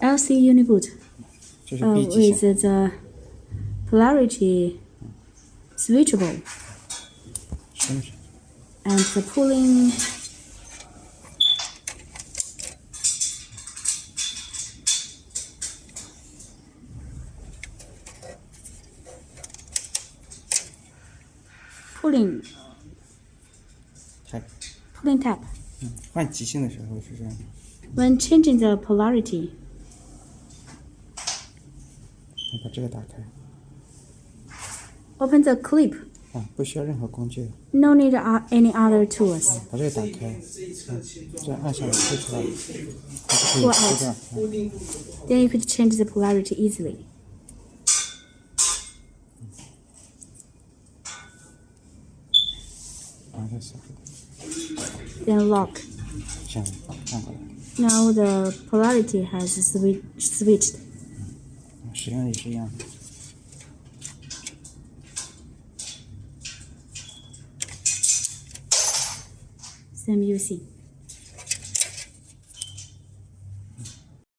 LC Uniboot 这是 uh, B 机 with 型， the polarity switchable 是不是？ and the pulling pulling 它 pulling tab 嗯换极性的时候是这样的， when changing the polarity 你把这个打开 open the clip 啊，不需要任何工具的， no need uh, any other tools 把这个打开，嗯，这样按下来推出来，它就可以 Pull 出 out 掉。嗯 then you could change the polarity easily 然后再锁住， then lock 这样按过来， now the polarity has swi- switched J'ai un et j'ai un. C'est mieux aussi.